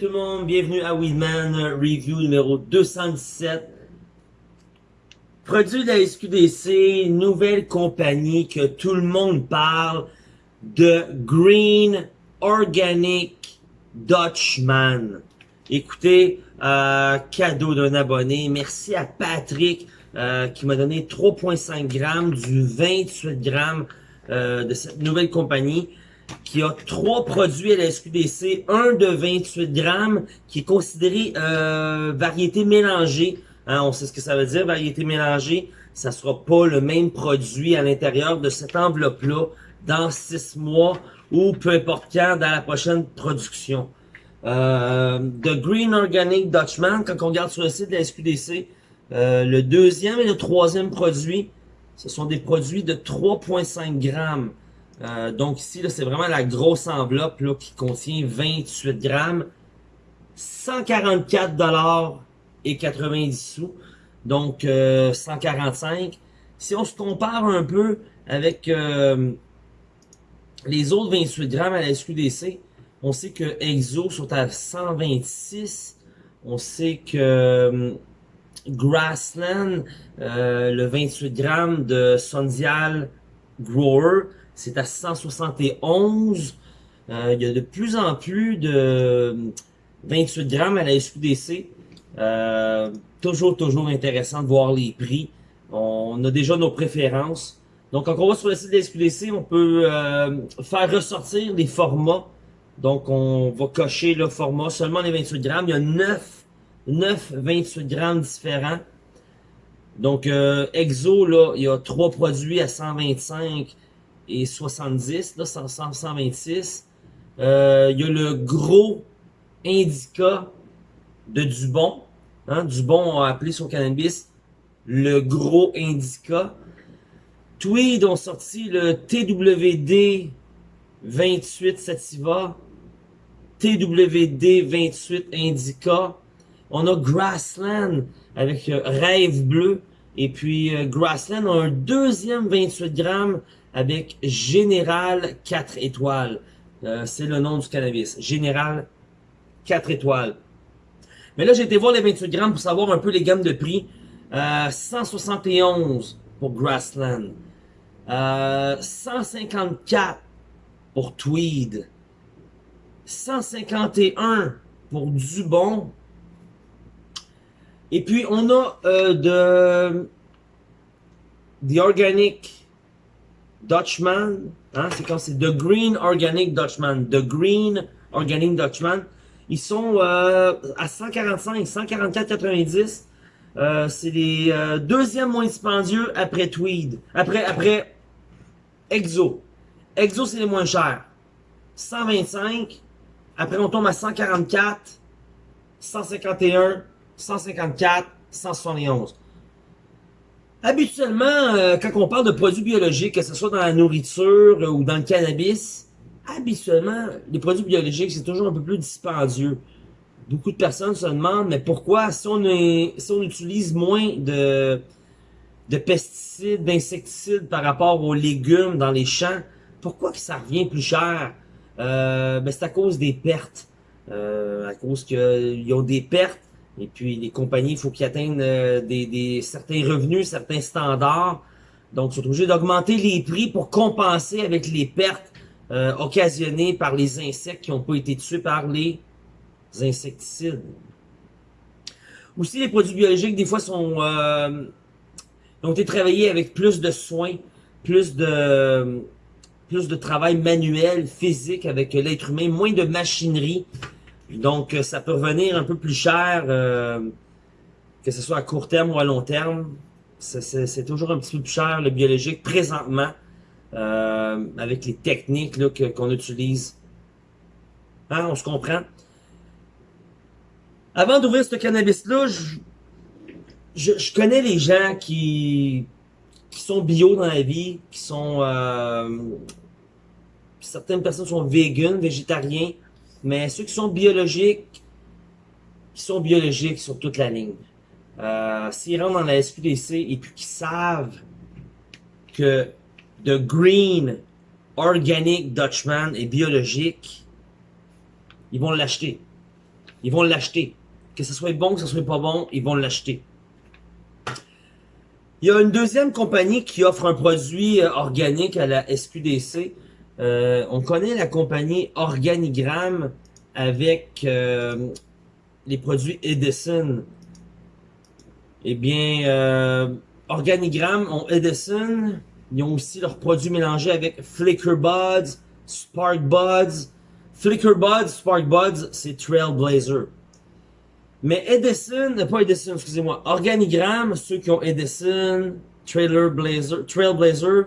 Tout le monde, bienvenue à Weedman Review numéro 217. Produit de la SQDC, nouvelle compagnie que tout le monde parle de Green Organic Dutchman. Écoutez, euh, cadeau d'un abonné. Merci à Patrick euh, qui m'a donné 3.5 grammes du 28 grammes euh, de cette nouvelle compagnie qui a trois produits à la SQDC, un de 28 grammes qui est considéré euh, variété mélangée. Hein, on sait ce que ça veut dire, variété mélangée. Ça sera pas le même produit à l'intérieur de cette enveloppe-là dans six mois ou peu importe quand dans la prochaine production. Euh, The Green Organic Dutchman, quand on regarde sur le site de la SQDC, euh, le deuxième et le troisième produit, ce sont des produits de 3,5 grammes. Euh, donc ici, c'est vraiment la grosse enveloppe là, qui contient 28 grammes. 144 dollars et 90 sous. Donc 145. Si on se compare un peu avec les autres 28 grammes à la SQDC, on sait que Exo sont à 126. On sait que euh, Grassland, euh, le 28 grammes de Sondial Grower, c'est à 171. Euh, il y a de plus en plus de 28 grammes à la SQDC. toujours, toujours intéressant de voir les prix. On a déjà nos préférences. Donc, quand on va sur le site de la SQDC, on peut faire ressortir les formats donc, on va cocher le format, seulement les 28 grammes. Il y a 9, 9 28 grammes différents. Donc, euh, Exo, là, il y a trois produits à 125 et 70, là, 126. Euh, il y a le gros Indica de Dubon. Hein, Dubon a appelé son cannabis le gros Indica. Tweed ont sorti le TWD 28 Sativa. TWD28 Indica. On a Grassland avec euh, Rêve Bleu. Et puis euh, Grassland a un deuxième 28 grammes avec Général 4 étoiles. Euh, c'est le nom du cannabis. Général 4 étoiles. Mais là, j'ai été voir les 28 grammes pour savoir un peu les gammes de prix. 171 pour Grassland. 154 pour Tweed. 151 pour Dubon. Et puis, on a euh, de The Organic Dutchman. Hein, c'est quand c'est The Green Organic Dutchman. The Green Organic Dutchman. Ils sont euh, à 145, 144,90. Euh, c'est les euh, deuxièmes moins dispendieux après Tweed. Après, après Exo. Exo, c'est les moins chers. 125. Après, on tombe à 144, 151, 154, 171. Habituellement, euh, quand on parle de produits biologiques, que ce soit dans la nourriture euh, ou dans le cannabis, habituellement, les produits biologiques, c'est toujours un peu plus dispendieux. Beaucoup de personnes se demandent, mais pourquoi, si on, est, si on utilise moins de, de pesticides, d'insecticides par rapport aux légumes dans les champs, pourquoi que ça revient plus cher? Euh, ben c'est à cause des pertes. Euh, à cause qu'ils ont des pertes. Et puis les compagnies, il faut qu'ils atteignent euh, des, des, certains revenus, certains standards. Donc, ils sont obligés d'augmenter les prix pour compenser avec les pertes euh, occasionnées par les insectes qui n'ont pas été tués par les insecticides. Aussi, les produits biologiques, des fois, sont euh, ont été travaillés avec plus de soins, plus de plus de travail manuel, physique avec l'être humain, moins de machinerie. Donc, euh, ça peut revenir un peu plus cher, euh, que ce soit à court terme ou à long terme. C'est toujours un petit peu plus cher, le biologique, présentement, euh, avec les techniques qu'on utilise. Hein, on se comprend? Avant d'ouvrir ce cannabis-là, je, je, connais les gens qui, qui sont bio dans la vie, qui sont certaines personnes sont vegan, végétariens, mais ceux qui sont biologiques, qui sont biologiques sur toute la ligne. Euh, S'ils rentrent dans la SQDC et puis qu'ils savent que The Green Organic Dutchman est biologique, ils vont l'acheter. ils vont l'acheter. Que ce soit bon, que ce soit pas bon, ils vont l'acheter. Il y a une deuxième compagnie qui offre un produit euh, organique à la SQDC. Euh, on connaît la compagnie Organigramme avec euh, les produits Edison. Eh bien, euh, Organigramme ont Edison. Ils ont aussi leurs produits mélangés avec Flicker Buds, Spark Buds. Flicker Buds, Spark Buds, c'est Trailblazer. Mais Edison, pas Edison, excusez-moi, Organigramme, ceux qui ont Edison, Trailblazer, Trailblazer,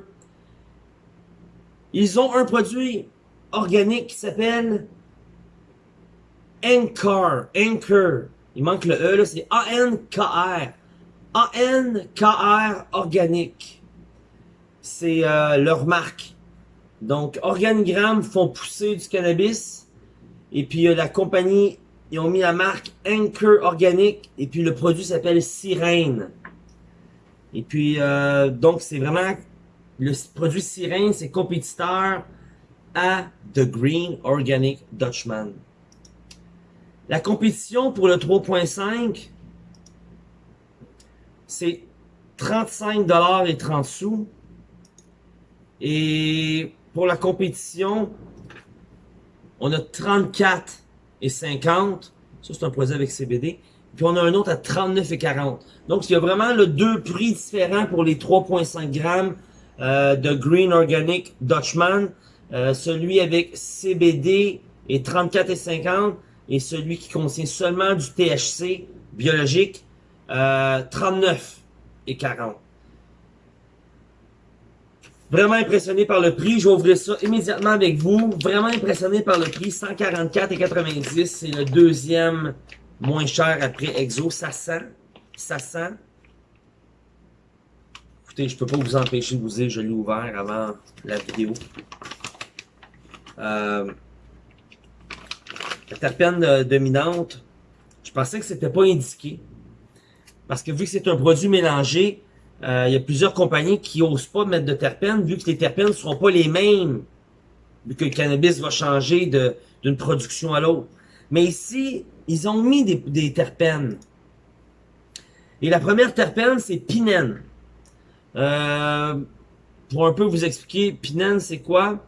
ils ont un produit organique qui s'appelle Anchor. Anchor. Il manque le E, là, c'est A-N-K-R. A-N-K-R organique. C'est euh, leur marque. Donc, Organigramme font pousser du cannabis. Et puis, la compagnie, ils ont mis la marque Anchor Organique. Et puis, le produit s'appelle Sirène. Et puis, euh, donc, c'est vraiment le produit Sirène, c'est compétiteur à The Green Organic Dutchman. La compétition pour le 3.5, c'est 35 dollars et 30 sous. Et pour la compétition, on a 34 et 50. Ça, c'est un produit avec CBD. Puis on a un autre à 39 et 40. Donc, il y a vraiment le deux prix différents pour les 3.5 grammes euh, de Green Organic Dutchman. Euh, celui avec CBD est 34 et 50 et celui qui contient seulement du THC biologique, euh, 39 et 40. Vraiment impressionné par le prix. Je vais ouvrir ça immédiatement avec vous. Vraiment impressionné par le prix. 144 et 90. C'est le deuxième moins cher après Exo. Ça sent. Ça sent. Écoutez, je peux pas vous empêcher de vous dire, je l'ai ouvert avant la vidéo. Euh, la terpène euh, dominante, je pensais que c'était pas indiqué. Parce que vu que c'est un produit mélangé, euh, il y a plusieurs compagnies qui osent pas mettre de terpènes, vu que les terpènes ne seront pas les mêmes, vu que le cannabis va changer d'une production à l'autre. Mais ici, ils ont mis des, des terpènes. Et la première terpène, c'est pinène. Euh, pour un peu vous expliquer, pinène, c'est quoi?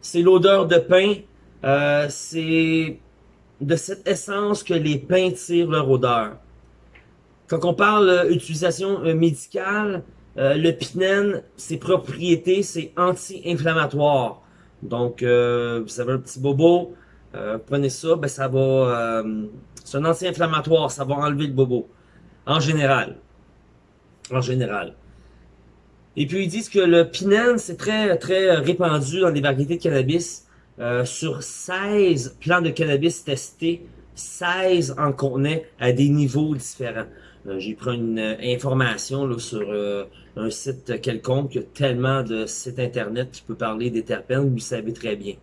C'est l'odeur de pain. Euh, c'est de cette essence que les pains tirent leur odeur. Quand on parle d'utilisation euh, médicale, le pinène, ses propriétés, c'est anti-inflammatoire. Donc, vous avez un petit bobo, prenez ça, ben ça va... c'est un anti-inflammatoire, ça va enlever le bobo. En général en général. Et puis ils disent que le pinène, c'est très très répandu dans les variétés de cannabis. Euh, sur 16 plants de cannabis testés, 16 en contenaient à des niveaux différents. Euh, j'ai pris une euh, information là, sur un site quelconque, il y a tellement de sites internet qui peut parler des terpènes, vous le savez très bien.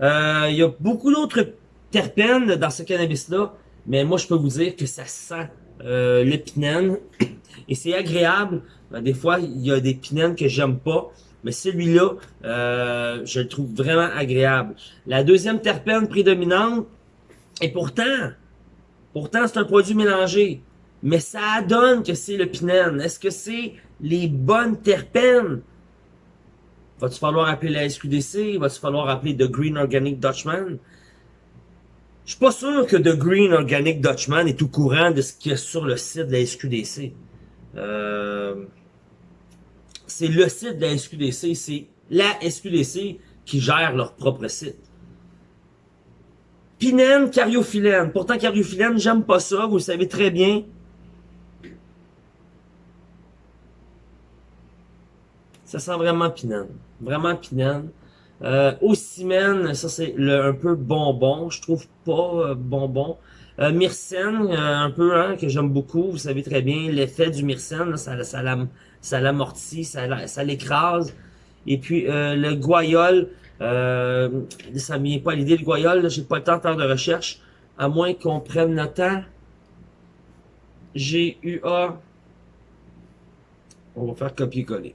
il y a beaucoup d'autres terpènes dans ce cannabis-là, mais moi je peux vous dire que ça sent le pinène. Et c'est agréable. Euh, des fois, il y a des pinènes que j'aime pas. Mais celui-là, euh, je le trouve vraiment agréable. La deuxième terpène prédominante, et pourtant, pourtant c'est un produit mélangé. Mais ça donne que c'est le pinène. Est-ce que c'est les bonnes terpènes? Va-tu falloir appeler la SQDC? Va-tu falloir appeler The Green Organic Dutchman? Je suis pas sûr que The Green Organic Dutchman est au courant de ce qu'il y a sur le site de la SQDC. Euh, c'est le site de la SQDC, c'est la SQDC qui gère leur propre site. Pinène, cariophyllène. Pourtant, cariophyllène, j'aime pas ça, vous le savez très bien. Ça sent vraiment pinène. Vraiment pinène. Euh, ça c'est un peu bonbon. Je trouve pas euh, bonbon. Euh, myrcène, euh, un peu, hein, que j'aime beaucoup. Vous savez très bien l'effet du myrcène, ça, l'amortit, ça, l'écrase. Et puis euh, le guayol, euh, ça me vient pas à l'idée, le guayol, j'ai pas le temps de faire de recherche, à moins qu'on prenne le temps. G-U-A. On va faire copier-coller.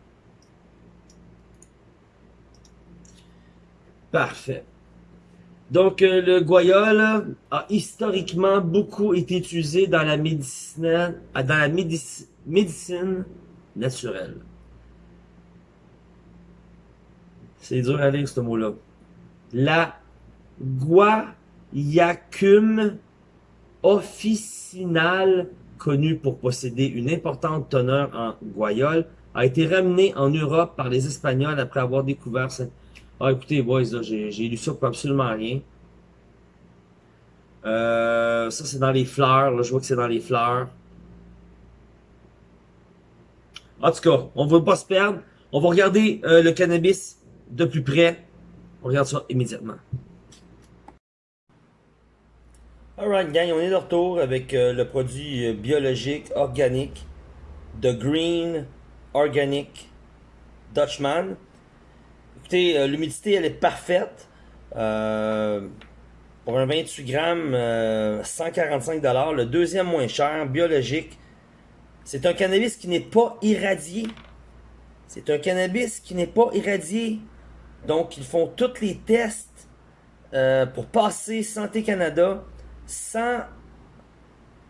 Donc, euh, le guayol a historiquement beaucoup été utilisé dans la médecine, dans la médecine naturelle. C'est dur à lire ce mot-là. La guayacum officinale, connue pour posséder une importante teneur en guayol, a été ramenée en Europe par les Espagnols après avoir découvert cette ah, écoutez, boys, j'ai lu ça pour absolument rien. Euh, ça, c'est dans les fleurs. Là, je vois que c'est dans les fleurs. En tout cas, on ne va pas se perdre. On va regarder euh, le cannabis de plus près. On regarde ça immédiatement. Alright, gang, on est de retour avec euh, le produit biologique, organique, de Green Organic Dutchman. Euh, l'humidité, elle est parfaite. Euh, pour un 28 grammes, 145 euh, Le deuxième moins cher, biologique. C'est un cannabis qui n'est pas irradié. C'est un cannabis qui n'est pas irradié. Donc, ils font tous les tests pour passer Santé Canada sans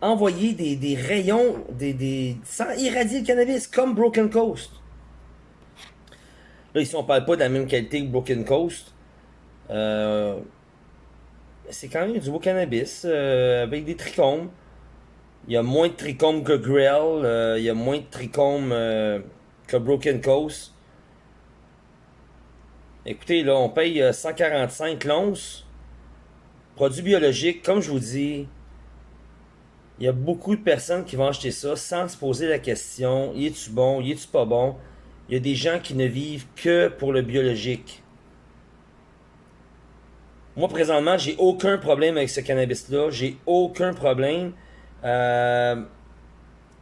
envoyer des, rayons, des, sans irradier le cannabis, comme Broken Coast. Là, ici, on parle pas de la même qualité que Broken Coast. Euh, c'est quand même du beau cannabis euh, avec des trichomes. Il y a moins de trichomes que Grell. Euh, il y a moins de trichomes que Broken Coast. Écoutez, là, on paye 145 l'once. Produit biologique, comme je vous dis, il y a beaucoup de personnes qui vont acheter ça sans se poser la question, y est-tu bon, y est-tu pas bon? Il y a des gens qui ne vivent que pour le biologique. Moi, présentement, j'ai aucun problème avec ce cannabis-là. J'ai aucun problème. Euh,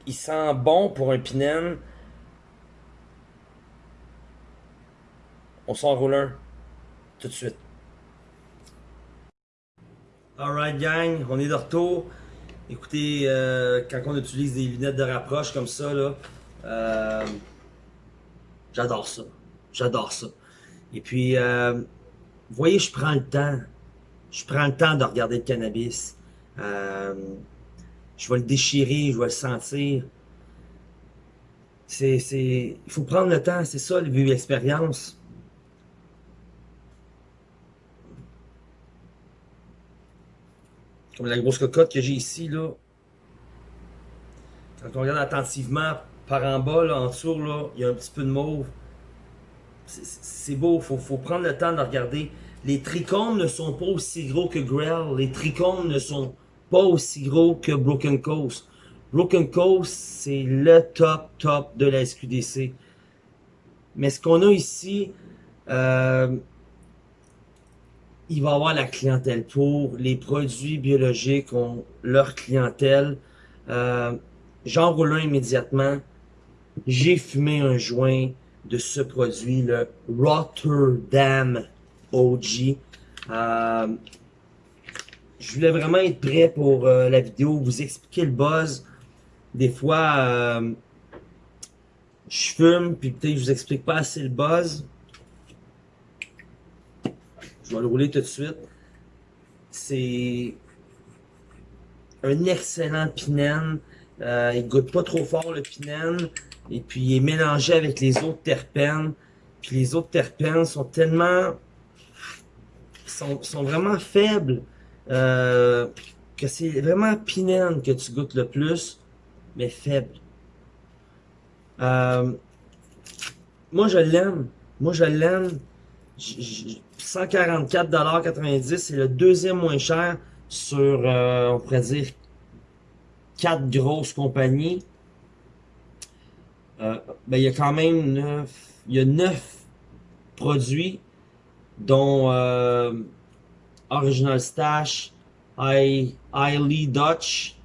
il sent bon pour un pinène. On s'en roule un. Tout de suite. Alright gang, on est de retour. Écoutez, euh, quand on utilise des lunettes de rapproche comme ça, là, euh, J'adore ça. J'adore ça. Et puis, euh, vous voyez, je prends le temps. Je prends le temps de regarder le cannabis. Euh, je vais le déchirer, je vais le sentir. C'est, c'est, il faut prendre le temps, c'est ça, l'expérience. Comme la grosse cocotte que j'ai ici, là. Quand on regarde attentivement, par en bas, là, en dessous, il y a un petit peu de mauve. C'est beau, il faut, prendre le temps de regarder. Les trichomes ne sont pas aussi gros que Grell. Les trichomes ne sont pas aussi gros que Broken Coast. Broken Coast, c'est le top, top de la SQDC. Mais ce qu'on a ici, euh, il va avoir la clientèle pour. Les produits biologiques ont leur clientèle. Euh, J'en un immédiatement j'ai fumé un joint de ce produit, le Rotterdam OG. Euh, je voulais vraiment être prêt pour euh, la vidéo, vous expliquer le buzz. Des fois, euh, je fume, puis peut-être je vous explique pas assez le buzz. Je vais le rouler tout de suite. C'est un excellent pinène. Euh, il goûte pas trop fort le pinène. Et puis, il est mélangé avec les autres terpènes. Puis les autres terpènes sont tellement... sont, sont vraiment faibles. Euh, que c'est vraiment pinène que tu goûtes le plus, mais faible. Euh, moi, je l'aime. Moi, je l'aime. 144,90$, c'est le deuxième moins cher sur, euh, on pourrait dire, quatre grosses compagnies. Euh, ben, il y a quand même neuf, il y a neuf produits, dont euh, Original Stash, Highly Dutch,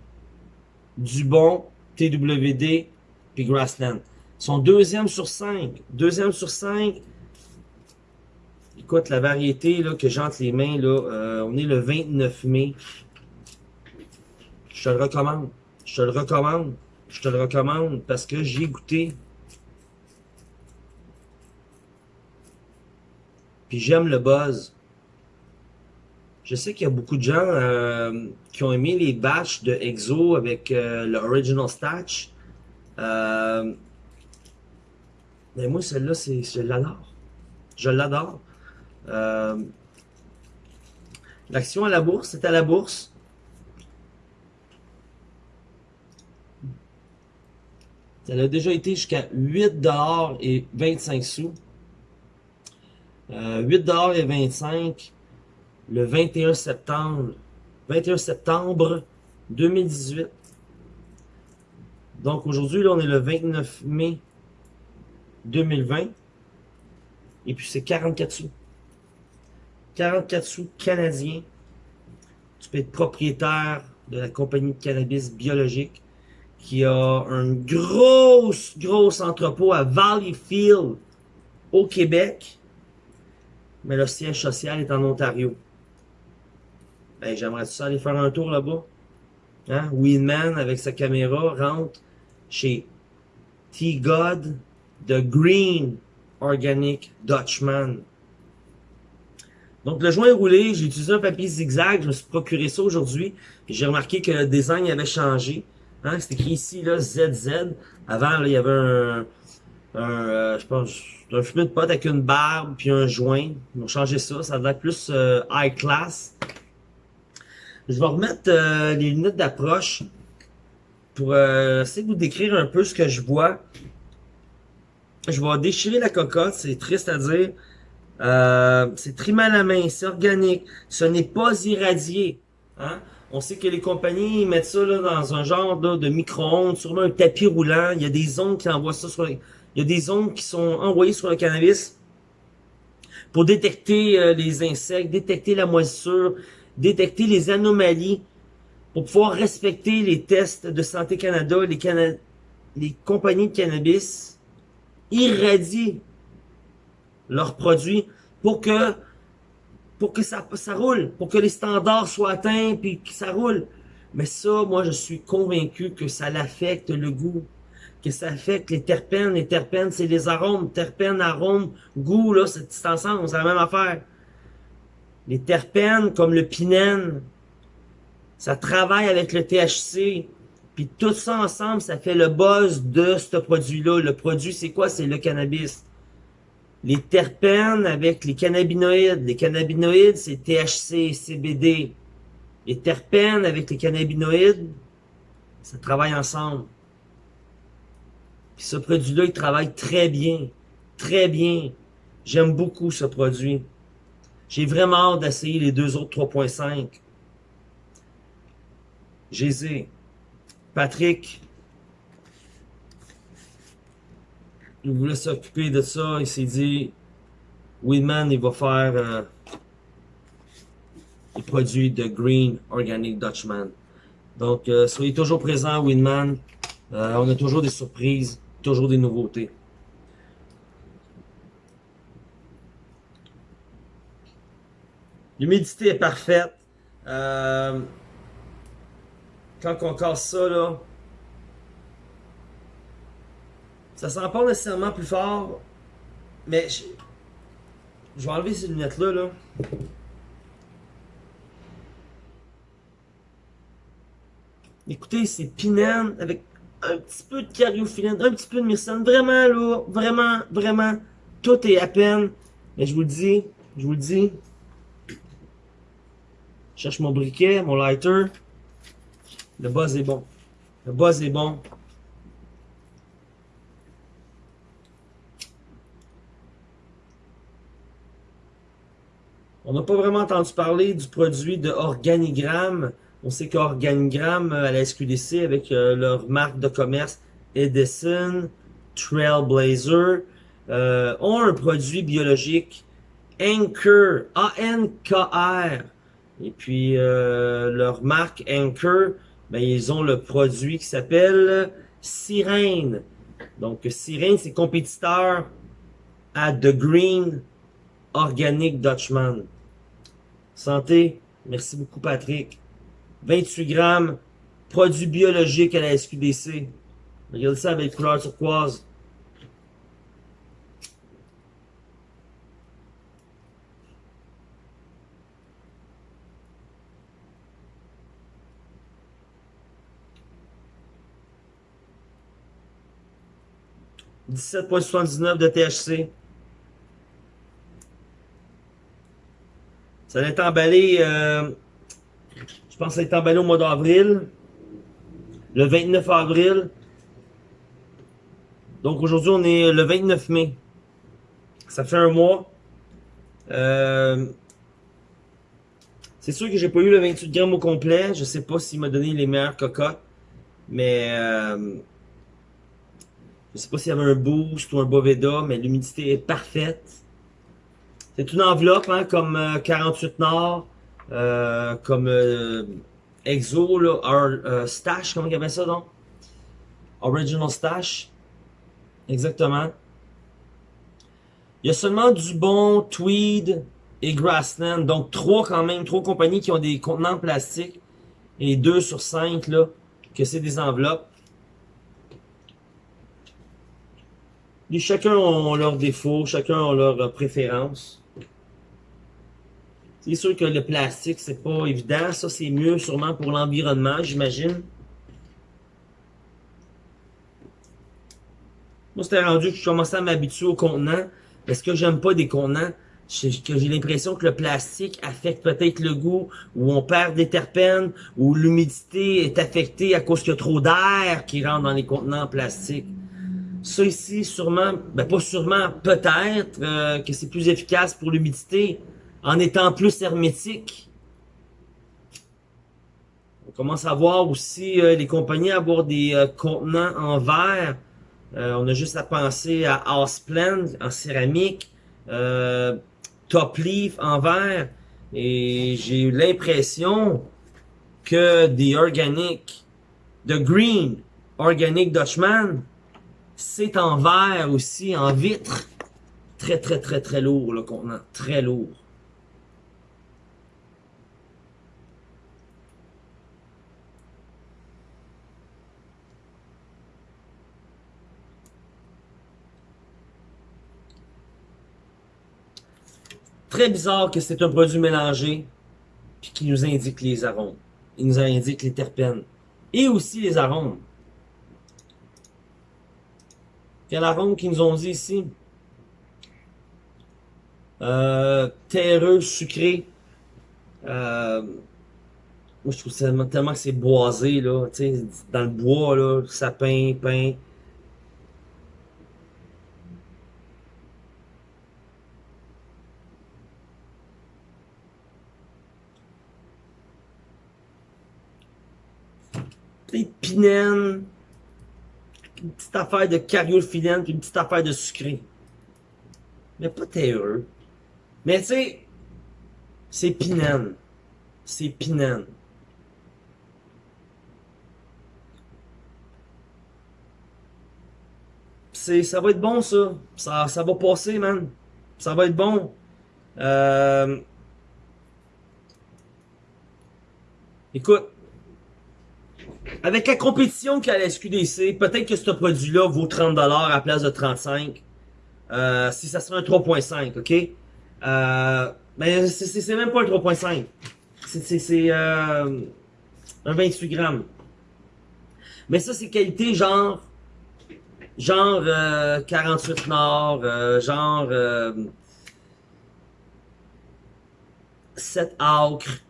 Dubon, TWD, puis Grassland. Son deuxième sur cinq. Deuxième sur cinq. Écoute, la variété là, que j'ai entre les mains, là, euh, on est le 29 mai. Je te le recommande. Je te le recommande. Je te le recommande parce que j'ai goûté. Puis j'aime le buzz. Je sais qu'il y a beaucoup de gens euh, qui ont aimé les batchs de EXO avec euh, le Original Statch. Euh, mais moi, celle-là, je l'adore. Je l'adore. L'action à la bourse, c'est à la bourse. Elle a déjà été jusqu'à 8 et 25 sous. Euh, 8 et 25 le 21 septembre 21 septembre 2018. Donc aujourd'hui, là, on est le 29 mai 2020. Et puis c'est 44 sous. 44 sous canadiens. Tu peux être propriétaire de la compagnie de cannabis biologique qui a un gros, gros entrepôt à Valleyfield au Québec. Mais le siège social est en Ontario. Ben, j'aimerais ça aller faire un tour là-bas. Hein? Winman avec sa caméra rentre chez T-God, The Green Organic Dutchman. Donc, le joint roulé, j'ai utilisé un papier zigzag. Je me suis procuré ça aujourd'hui. J'ai remarqué que le design avait changé. Hein? C'est écrit ici, là, ZZ. Avant, il y avait un, un euh, je pense, un fumé de pote avec une barbe puis un joint. Ils ont changé ça. Ça va être plus euh, high class. Je vais remettre euh, les lunettes d'approche pour essayer de vous décrire un peu ce que je vois. Je vais déchirer la cocotte, c'est triste à dire. Euh, c'est trimé à la main, c'est organique, ce n'est pas irradié. Hein? On sait que les compagnies mettent ça là, dans un genre de micro-ondes, sûrement un tapis roulant. Il y a des ondes qui envoient ça sur Il y a des ondes qui sont envoyées sur le cannabis pour détecter euh, les insectes, détecter la moisissure, détecter les anomalies, pour pouvoir respecter les tests de Santé Canada, les, les compagnies de cannabis irradient leurs produits pour que pour que ça, ça roule, pour que les standards soient atteints puis que ça roule. Mais ça, moi, je suis convaincu que ça l'affecte le goût, que ça affecte les terpènes. Les terpènes, c'est les arômes. Terpènes, arômes, goût, là, c'est ensemble, c'est la même affaire. Les terpènes, comme le pinène, ça travaille avec le THC. Puis tout ça ensemble, ça fait le buzz de ce produit-là. Le produit, c'est quoi? C'est le cannabis les terpènes avec les cannabinoïdes. Les cannabinoïdes, c'est THC, CBD. Les terpènes avec les cannabinoïdes, ça travaille ensemble. Puis ce produit-là, il travaille très bien. Très bien. J'aime beaucoup ce produit. J'ai vraiment hâte d'essayer les deux autres 3.5. J'ai Patrick, il voulait s'occuper de ça. Il s'est dit, Winman, il va faire euh, les produits de Green Organic Dutchman. Donc, euh, soyez toujours présents, Winman. Euh, on a toujours des surprises, toujours des nouveautés. L'humidité est parfaite. Euh, quand on casse ça, là, Ça sent pas nécessairement plus fort, mais je, vais enlever ces lunettes-là. Là. Écoutez, c'est pinène avec un petit peu de cariophyllène, un petit peu de myrcène. Vraiment lourd, vraiment, vraiment, tout est à peine. Mais je vous le dis, je vous le dis. Je cherche mon briquet, mon lighter. Le buzz est bon. Le buzz est bon. On n'a pas vraiment entendu parler du produit de Organigramme. On sait qu'Organigramme euh, à la SQDC avec euh, leur marque de commerce Edison, Trailblazer, euh, ont un produit biologique Anchor, A-N-K-R. Et puis leur marque Anchor, ben, ils ont le produit qui s'appelle Sirène. Donc Sirène, c'est compétiteur à The Green Organic Dutchman. Santé, merci beaucoup Patrick. 28 grammes, produits biologiques à la SQDC. Regardez ça avec couleur turquoise. « 17,79 de THC. Ça a été emballé, euh, je pense que ça a été emballé au mois d'avril. Le 29 avril. Donc aujourd'hui, on est le 29 mai. Ça fait un mois. Euh, c'est sûr que j'ai pas eu le 28 grammes au complet. Je sais pas s'il m'a donné les meilleures cocottes. Mais euh, je sais pas s'il y avait un boost ou un Boveda, mais l'humidité est parfaite. C'est une enveloppe, hein, comme 48 euh, Nord, euh, comme euh, Exo, là, euh, Stash, comment y avait ça donc? Original Stash. Exactement. Il y a seulement du bon Tweed et Grassland. Donc trois quand même, trois compagnies qui ont des contenants plastiques. Et deux sur cinq là, que c'est des enveloppes. Chacun a leurs défauts, chacun a leurs préférences. C'est sûr que le plastique, c'est pas évident. Ça, c'est mieux sûrement pour l'environnement, j'imagine. Moi, c'était rendu que je commençais à m'habituer aux contenants. Parce que j'aime pas des contenants, j'ai l'impression que le plastique affecte peut-être le goût, ou on perd des terpènes, ou l'humidité est affectée à cause qu'il y a trop d'air qui rentre dans les contenants en plastique. Ça ici, sûrement, ben pas sûrement, peut-être euh, que c'est plus efficace pour l'humidité, en étant plus hermétique. On commence à voir aussi euh, les compagnies avoir des euh, contenants en verre. Euh, on a juste à penser à Houseplane en céramique, Top Leaf en verre. Et j'ai eu l'impression que des organiques, de Green Organic Dutchman, c'est en verre aussi, en vitre. Très, très, très, très lourd le contenant. Très lourd. Très bizarre que c'est un produit mélangé puis qui nous indique les arômes. Il nous indique les terpènes. Et aussi les arômes. Quel arôme qu'ils nous ont dit ici? Euh, terreux, sucré. Euh, moi, je trouve tellement, tellement que c'est boisé, là. Dans le bois, là, sapin, pain. Une petite affaire de cariophyllène, puis une petite affaire de sucré. Mais pas terreux. Mais tu sais, c'est pinène. C'est pinène. Ça va être bon ça. ça. Ça va passer, man. Ça va être bon. Euh... Écoute, avec la compétition qu'il y a à la SQDC, peut-être que ce produit-là vaut 30$ à la place de 35$. Euh, si ça serait un 3.5, ok? Euh, mais c'est même pas un 3.5. C'est euh, un 28 grammes. Mais ça, c'est qualité genre... Genre euh, 48 Nord, euh, genre... 7 acres.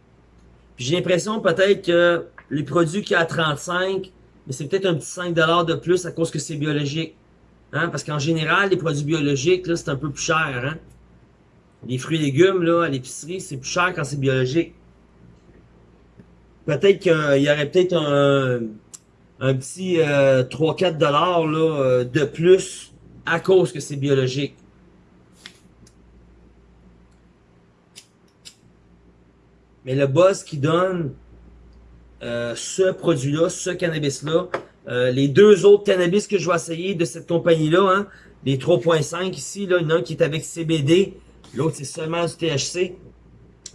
J'ai l'impression peut-être que les produits qui à 35, mais c'est peut-être un petit 5$ de plus à cause que c'est biologique. Hein? Parce qu'en général, les produits biologiques, là, c'est un peu plus cher. Hein? Les fruits et légumes, là, à l'épicerie, c'est plus cher quand c'est biologique. Peut-être qu'il y aurait peut-être un, petit 3-4$ euh, là, euh, de plus à cause que c'est biologique. Mais le boss qui donne euh, ce produit-là, ce cannabis-là. Euh, les deux autres cannabis que je vais essayer de cette compagnie-là, hein, les 3.5 ici, là, qui est avec CBD, l'autre c'est seulement du THC.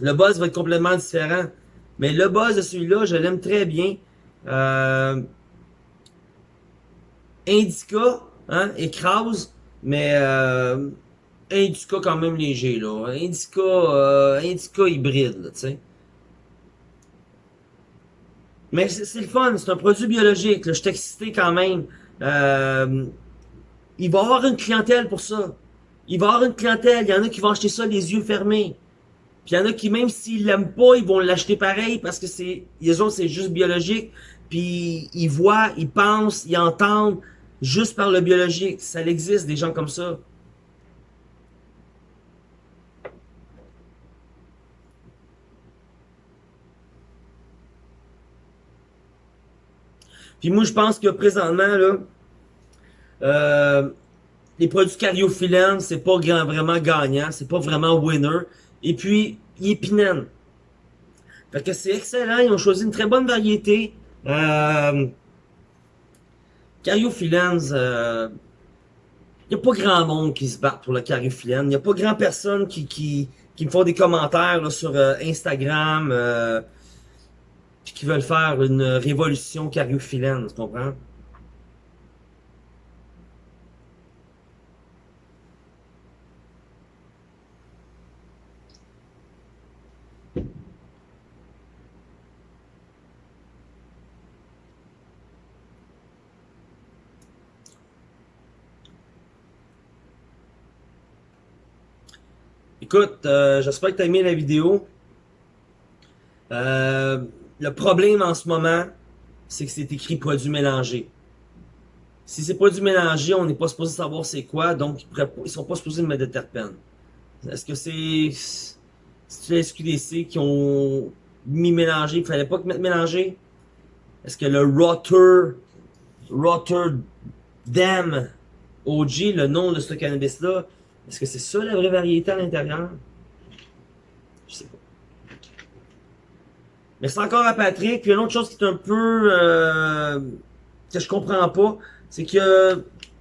Le buzz va être complètement différent. Mais le buzz de celui-là, je l'aime très bien. Euh, Indica, hein, écrase, mais Indica quand même léger, là. Indica, Indica hybride, tu sais. Mais c'est le fun, c'est un produit biologique. Je suis excité quand même. Euh, il va y avoir une clientèle pour ça. Il va y avoir une clientèle. Il y en a qui vont acheter ça les yeux fermés. Puis il y en a qui, même s'ils l'aiment pas, ils vont l'acheter pareil parce que c'est, les autres, c'est juste biologique. Puis ils voient, ils pensent, ils entendent juste par le biologique. Ça existe, des gens comme ça. Puis moi, je pense que présentement, là, euh, les produits cariophyllènes, c'est pas vraiment gagnant, c'est pas vraiment winner. Et puis, il est pinène. Fait que c'est excellent, ils ont choisi une très bonne variété. Euh, cariophyllène, euh, il n'y a pas grand monde qui se bat pour le cariophyllène. Il n'y a pas grand personne qui, qui, qui me font des commentaires sur euh, Instagram. Euh, qui veulent faire une révolution cariophyllène, tu comprends? Écoute, euh, j'espère que tu as aimé la vidéo. Euh, le problème en ce moment, c'est que c'est écrit produit mélangé. Si c'est produit mélangé, on n'est pas supposé savoir c'est quoi, donc ils sont pas supposés mettre de terpènes. Est-ce que c'est c'est les SQDC qui ont mis mélangé, il fallait pas mettre mélangé? Est-ce que le Rotter Rotterdam OG, le nom de ce cannabis-là, est-ce que c'est ça la vraie variété à l'intérieur? Je sais pas. Mais c'est encore à Patrick. Puis une autre chose qui est un peu... Euh, que je comprends pas, c'est a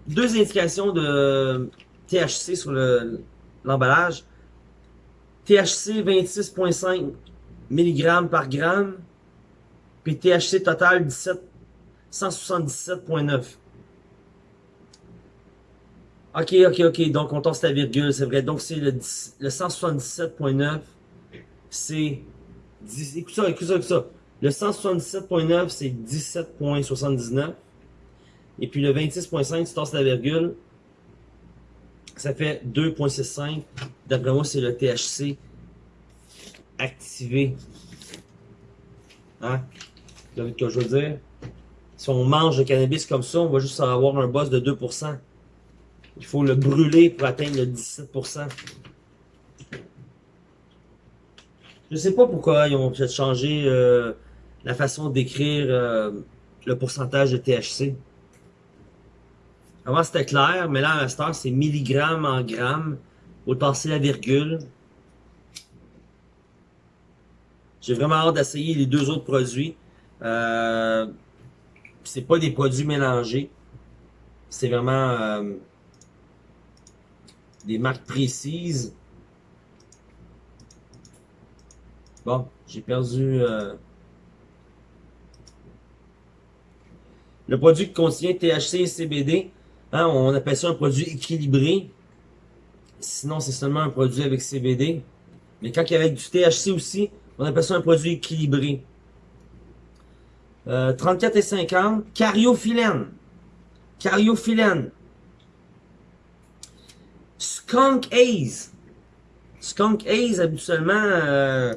deux indications de THC sur l'emballage. THC 26.5 mg par gramme. Puis THC total 17, 177.9. Ok, ok, ok. Donc, on torse la virgule, c'est vrai. Donc, c'est le 177.9. C'est écoute ça, écoute ça, écoute ça. Le 177.9, c'est 17.79. Et puis le 26.5, tu tasses la virgule, ça fait 2.65. D'après moi, c'est le THC activé. Hein? Vous ce que je veux dire? Si on mange le cannabis comme ça, on va juste avoir un boss de 2%. Il faut le brûler pour atteindre le 17%. Je sais pas pourquoi ils ont peut-être changé euh, la façon d'écrire euh, le pourcentage de THC. Avant c'était clair, mais là à l'instant c'est milligrammes en grammes. Faut passer la virgule. J'ai vraiment hâte d'essayer les deux autres produits. Euh, c'est pas des produits mélangés. C'est vraiment euh, des marques précises. Bon, j'ai perdu... Euh, le produit qui contient THC et CBD, hein, on appelle ça un produit équilibré. Sinon, c'est seulement un produit avec CBD. Mais quand il y avait du THC aussi, on appelle ça un produit équilibré. 34 euh, et 50, cariophyllène. Cariophyllène. Skunk Haze. Skunk Haze, habituellement, euh,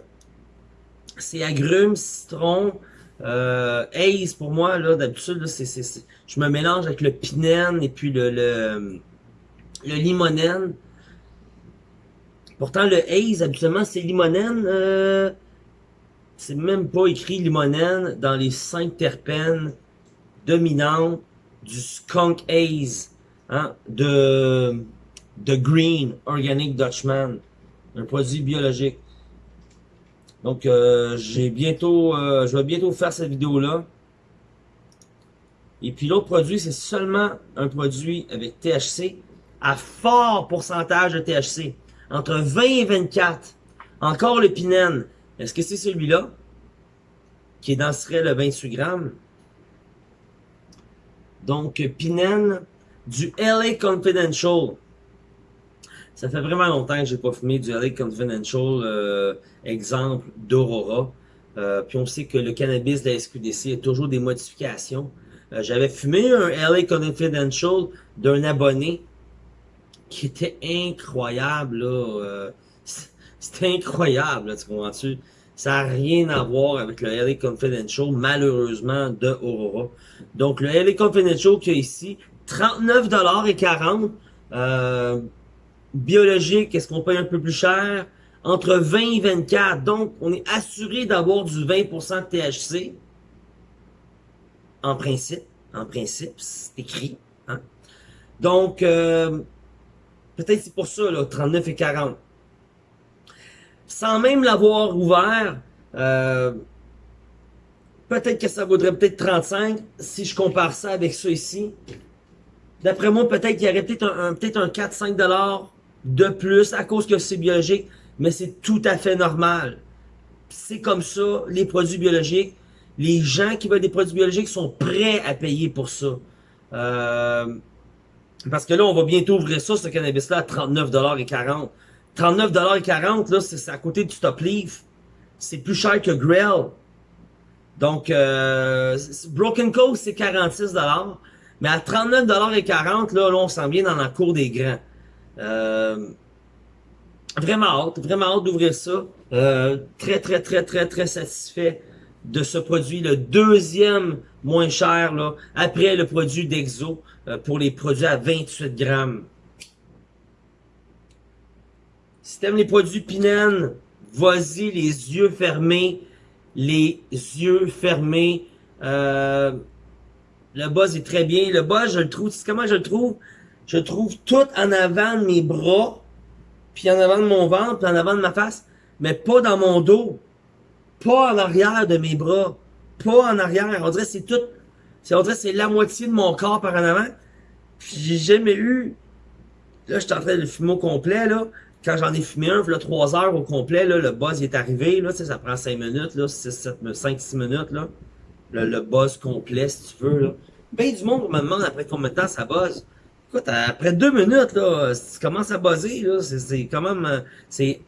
c'est agrumes, citron, euh, haze pour moi, là, d'habitude, c'est, je me mélange avec le pinène et puis le, le, limonène. Pourtant, le haze, habituellement, c'est limonène. Euh, c'est même pas écrit limonène dans les cinq terpènes dominantes du skunk haze hein, de, de Green Organic Dutchman, un produit biologique. Donc, euh, j'ai bientôt, euh, je vais bientôt faire cette vidéo-là. Et puis l'autre produit, c'est seulement un produit avec THC à fort pourcentage de THC. Entre 20 et 24. Encore le Pinène. Est-ce que c'est celui-là? Qui est dans le 28 grammes? Donc, Pinène du LA Confidential. Ça fait vraiment longtemps que j'ai pas fumé du LA Confidential, euh, exemple d'Aurora. Euh, puis on sait que le cannabis de la SQDC a toujours des modifications. Euh, j'avais fumé un LA Confidential d'un abonné qui était incroyable, là. Euh, c'était incroyable, tu comprends-tu? Ça n'a rien à voir avec le LA Confidential, malheureusement, de Aurora. Donc, le LA Confidential qu'il y a ici, 39,40$. Euh, biologique, est-ce qu'on paye un peu plus cher? Entre 20 et 24. Donc, on est assuré d'avoir du 20% de THC. En principe. En principe, c'est écrit. Hein? Donc, euh, peut-être c'est pour ça, là, 39 et 40. Sans même l'avoir ouvert, euh, peut-être que ça vaudrait peut-être 35 si je compare ça avec ça ici. D'après moi, peut-être qu'il y aurait peut-être un, peut-être un 4-5 dollars de plus à cause que c'est biologique, mais c'est tout à fait normal. C'est comme ça, les produits biologiques. Les gens qui veulent des produits biologiques sont prêts à payer pour ça. Euh, parce que là, on va bientôt ouvrir ça, ce cannabis-là, à 39,40$. 39,40$, là, c'est à côté du Stop Leaf. C'est plus cher que Grail. Donc, euh, Broken Coast, c'est 46$. Mais à 39,40$, là, là, on s'en vient dans la cour des grands. Euh, vraiment hâte, vraiment hâte d'ouvrir ça. Euh, très, très, très, très, très satisfait de ce produit, le deuxième moins cher, là, après le produit d'Exo, euh, pour les produits à 28 grammes. Si t'aimes les produits Pinen, vas-y les yeux fermés, les yeux fermés. Euh, le buzz est très bien. Le buzz, je le trouve, comment je le trouve? Je le trouve tout en avant de mes bras, puis en avant de mon ventre, puis en avant de ma face, mais pas dans mon dos. Pas en arrière de mes bras. Pas en arrière. On dirait c'est tout. On dirait c'est la moitié de mon corps par en avant. Puis j'ai jamais eu. Là, je suis en train de le fumer au complet, là. Quand j'en ai fumé un, là, 3 heures au complet, là, le buzz est arrivé, là, ça prend 5 minutes, là, 5-6 minutes, là. Le, buzz complet, si tu veux, là. Ben du monde me demande après combien de temps ça buzz. Écoute, après deux minutes, là, tu commences à buzzer, c'est quand même, euh, c'est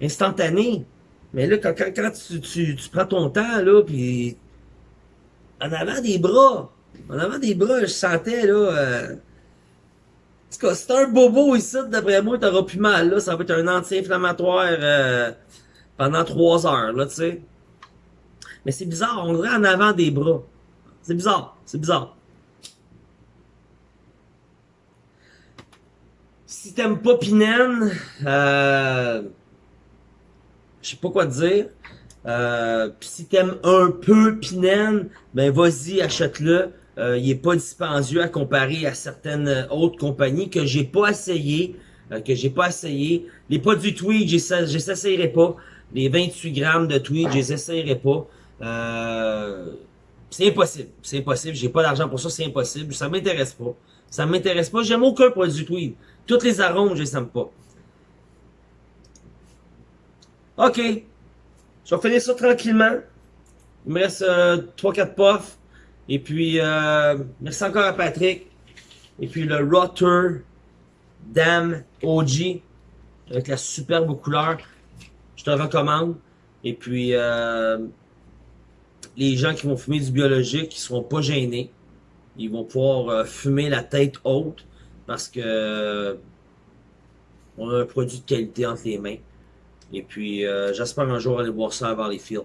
instantané. Mais là, quand, tu, prends ton temps, là, puis en avant des bras, en avant des bras, je sentais, là, euh, en c'est un bobo ici, d'après moi, t'auras plus mal, là, ça va être un anti-inflammatoire euh, pendant trois heures, là, tu sais. Mais c'est bizarre, on dirait en avant des bras. C'est bizarre, c'est bizarre. Si t'aimes pas Pinen, euh, je sais pas quoi dire. Euh, si t'aimes un peu Pinen, ben vas-y, achète-le. Euh, il est pas dispendieux à comparer à certaines autres compagnies que j'ai pas essayé. Euh, que j'ai pas essayé. Les produits Tweed, j'essayerai pas. Les 28 grammes de Tweed, je les essayerai pas. Euh, c'est impossible. C'est impossible. J'ai pas d'argent pour ça, c'est impossible. Ça m'intéresse pas. Ça m'intéresse pas. J'aime aucun produit Tweed. Toutes les arômes, je les aime pas. OK. Je vais finir ça tranquillement. Il me reste euh, 3-4 puffs. Et puis, euh, merci encore à Patrick. Et puis le Rotter Dam OG avec la superbe couleur. Je te recommande. Et puis, euh, les gens qui vont fumer du biologique, qui seront pas gênés. Ils vont pouvoir euh, fumer la tête haute parce que on a un produit de qualité entre les mains. Et puis, euh, j'espère un jour aller voir ça avant les films.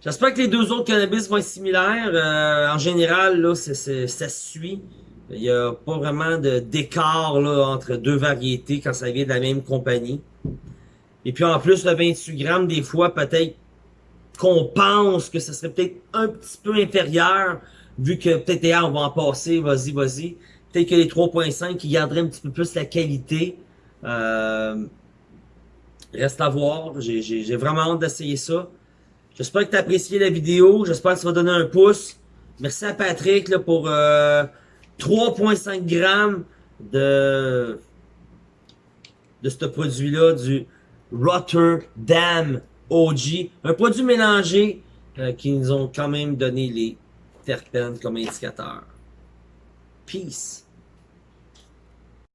J'espère que les deux autres cannabis vont être similaires. Euh, en général, là, ça suit. Il n'y a pas vraiment d'écart entre deux variétés quand ça vient de la même compagnie. Et puis en plus, le 28 grammes, des fois, peut-être qu'on pense que ce serait peut-être un petit peu inférieur, vu que peut-être, ah, on va en passer, vas-y, vas-y. Peut-être que les 3.5 qui garderaient un petit peu plus la qualité. Euh, reste à voir. J'ai vraiment hâte d'essayer ça. J'espère que tu as apprécié la vidéo. J'espère que ça va donner un pouce. Merci à Patrick là, pour 3.5 euh, grammes de, de ce produit-là, du Rotterdam OG. Un produit mélangé euh, qui nous ont quand même donné les terpènes comme indicateur. Peace.